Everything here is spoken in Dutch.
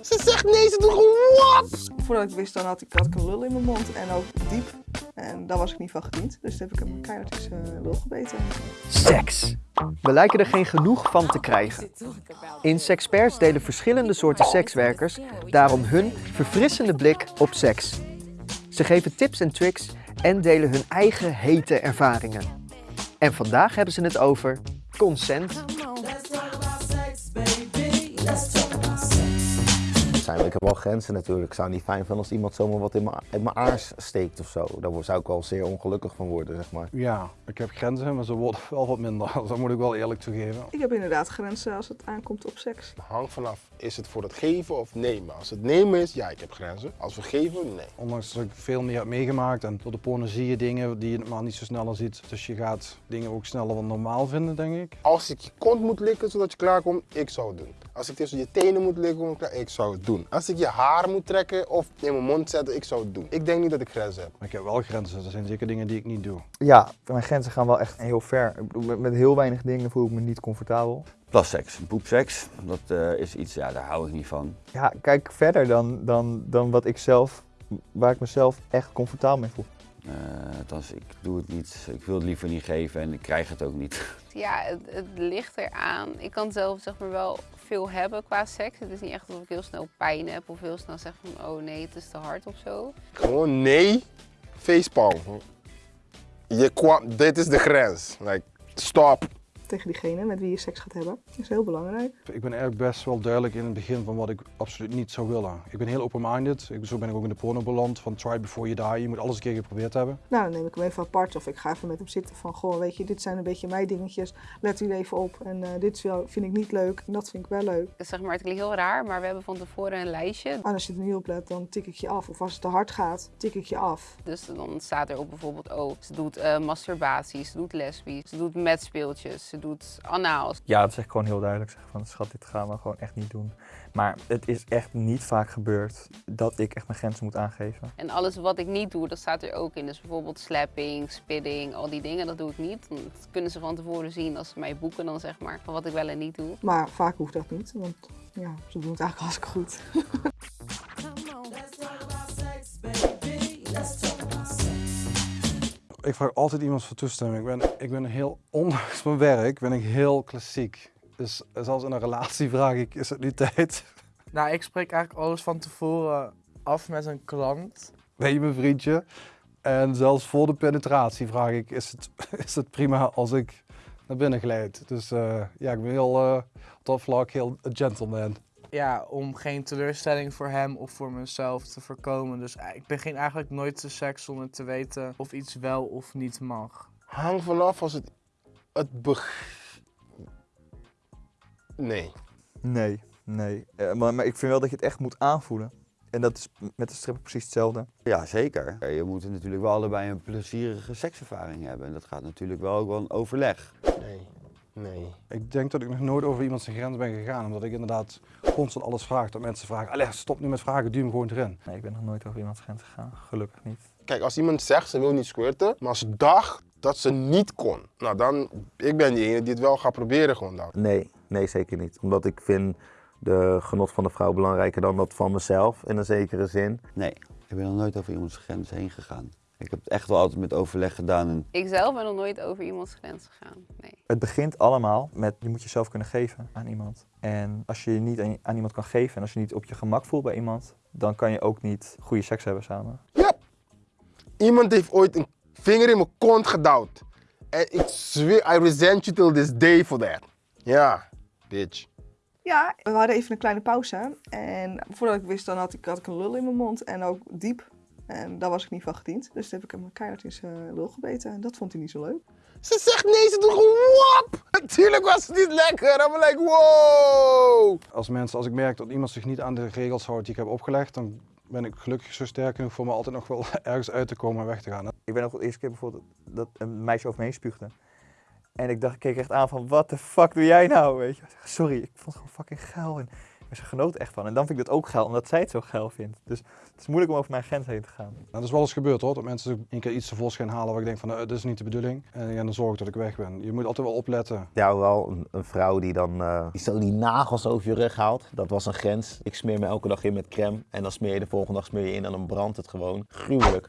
Ze zegt nee, ze doet gewoon wat? Voordat ik wist, dan had ik, had ik een lul in mijn mond en ook diep. En daar was ik niet van gediend. Dus toen heb ik hem keihard in zijn lul gebeten. Seks. We lijken er geen genoeg van te krijgen. In Sexperts delen verschillende soorten sekswerkers daarom hun verfrissende blik op seks. Ze geven tips en tricks en delen hun eigen hete ervaringen. En vandaag hebben ze het over consent. Zijn, ik heb wel grenzen natuurlijk. Ik zou het niet fijn vinden als iemand zomaar wat in mijn, in mijn aars steekt of zo. Daar zou ik wel zeer ongelukkig van worden, zeg maar. Ja, ik heb grenzen, maar ze worden wel wat minder. Dat moet ik wel eerlijk toegeven. Ik heb inderdaad grenzen als het aankomt op seks. Het hangt vanaf, is het voor het geven of nemen? Als het nemen is, ja, ik heb grenzen. Als we geven, nee. Ondanks dat ik veel meer heb meegemaakt en door de porno zie je dingen die je normaal niet zo sneller ziet. Dus je gaat dingen ook sneller dan normaal vinden, denk ik. Als ik je kont moet likken zodat je klaarkomt, ik zou het doen. Als ik tussen je tenen moet likken, ik zou het doen. Als ik je haar moet trekken of in mijn mond zetten, ik zou het doen. Ik denk niet dat ik grenzen heb. Maar ik heb wel grenzen. Er zijn zeker dingen die ik niet doe. Ja, mijn grenzen gaan wel echt heel ver. Met heel weinig dingen voel ik me niet comfortabel. Plasseks, poepseks, dat eh, is iets, ja, daar hou ik niet van. Ja, kijk verder dan, dan, dan wat ik zelf, waar ik mezelf echt comfortabel mee voel. Uh, althans, ik doe het niet, ik wil het liever niet geven en ik krijg het ook niet. Ja, het, het ligt eraan. Ik kan zelf zeg maar wel veel hebben qua seks. Het is niet echt dat ik heel snel pijn heb of heel snel zeg van oh nee, het is te hard of zo. Gewoon nee, facepalm. Je kwam, dit is de grens. Like, stop. Tegen diegene met wie je seks gaat hebben. Dat is heel belangrijk. Ik ben eigenlijk best wel duidelijk in het begin van wat ik absoluut niet zou willen. Ik ben heel open-minded. Zo ben ik ook in de porno beland. Van try before you die. Je moet alles een keer geprobeerd hebben. Nou, dan neem ik hem even apart of ik ga even met hem zitten van goh, weet je, dit zijn een beetje mijn dingetjes. Let u even op en uh, dit vind ik niet leuk en dat vind ik wel leuk. Zeg maar, het klinkt heel raar, maar we hebben van tevoren een lijstje. En als je er niet op let, dan tik ik je af. Of als het te hard gaat, tik ik je af. Dus dan staat er op bijvoorbeeld, oh, ze doet uh, masturbatie, ze doet lesbisch, ze doet metspeeltjes, ze doet anaal. Ja, dat zeg ik gewoon heel duidelijk. Zeg van, schat, dit gaan we gewoon echt niet doen. Maar het is echt niet vaak gebeurd dat ik echt mijn grenzen moet aangeven. En alles wat ik niet doe, dat staat er ook in. Dus bijvoorbeeld slapping, spitting, al die dingen, dat doe ik niet. Dat kunnen ze van tevoren zien als ze mij boeken dan zeg maar, van wat ik wel en niet doe. Maar vaak hoeft dat niet, want ja, ze doen het eigenlijk hartstikke goed. Ik vraag altijd iemand voor toestemming. Ik ben, ik ben heel, ondanks mijn werk, ben ik heel klassiek. Dus zelfs in een relatie vraag ik, is het nu tijd? Nou, ik spreek eigenlijk alles van tevoren af met een klant. Ben je mijn vriendje? En zelfs voor de penetratie vraag ik, is het, is het prima als ik naar binnen glijd? Dus uh, ja, ik ben heel, uh, op dat vlak heel een gentleman. Ja, om geen teleurstelling voor hem of voor mezelf te voorkomen. Dus ik begin eigenlijk nooit de seks zonder te weten of iets wel of niet mag. Hang vanaf als het, het beg... Nee. Nee, nee. Uh, maar, maar ik vind wel dat je het echt moet aanvoelen. En dat is met de strip precies hetzelfde. Ja, zeker. Je moet natuurlijk wel allebei een plezierige sekservaring hebben. En dat gaat natuurlijk wel ook wel een overleg. Nee. Nee. Ik denk dat ik nog nooit over iemand zijn grens ben gegaan, omdat ik inderdaad constant alles vraag. Dat mensen vragen, allee, stop nu met vragen, duw hem gewoon erin. Nee, ik ben nog nooit over iemands grens gegaan, gelukkig niet. Kijk, als iemand zegt ze wil niet squirten, maar ze dacht dat ze niet kon, nou dan, ik ben die ene die het wel gaat proberen gewoon dan. Nee, nee zeker niet. Omdat ik vind de genot van de vrouw belangrijker dan dat van mezelf, in een zekere zin. Nee, ik ben nog nooit over iemands grens heen gegaan. Ik heb het echt wel altijd met overleg gedaan. En... Ik zelf ben nog nooit over iemands grens gegaan, nee. Het begint allemaal met, je moet jezelf kunnen geven aan iemand. En als je je niet aan, iemand kan geven en als je niet op je gemak voelt bij iemand, dan kan je ook niet goede seks hebben samen. Ja. Iemand heeft ooit een vinger in mijn kont gedouwd. En ik zweer, I resent you till this day for that. Ja, bitch. Ja, we hadden even een kleine pauze. En voordat ik wist, dan had ik, had ik een lul in mijn mond en ook diep. En daar was ik niet van gediend. Dus toen heb ik hem keihard in zijn lul gebeten. En dat vond hij niet zo leuk. Ze zegt nee, ze doet gewoon wap. Natuurlijk was het niet lekker. Dan ben ik wow. Als mensen, als ik merk dat iemand zich niet aan de regels houdt die ik heb opgelegd, dan ben ik gelukkig zo sterk genoeg voor me altijd nog wel ergens uit te komen en weg te gaan. Ik ben nog de eerste keer bijvoorbeeld dat een meisje over me heen spuugde. En ik dacht, ik keek echt aan van, wat de fuck doe jij nou? Weet je? Sorry, ik vond het gewoon fucking geil. En Maar ze genoot echt van. En dan vind ik dat ook geil, omdat zij het zo geil vindt. Dus het is moeilijk om over mijn grens heen te gaan. Nou, dat is wel eens gebeurd hoor, dat mensen een keer iets tevoorschijn halen waar ik denk van, nou, dit is niet de bedoeling. En ja, dan zorg ik dat ik weg ben. Je moet altijd wel opletten. Ja, wel een, een vrouw die dan eh, die zo die nagels over je rug haalt. Dat was een grens. Ik smeer me elke dag in met crème. En dan smeer je de volgende dag smeer je in en dan brandt het gewoon. Gruwelijk.